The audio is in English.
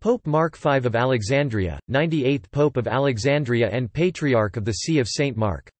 Pope Mark V of Alexandria, 98th Pope of Alexandria and Patriarch of the See of St. Mark.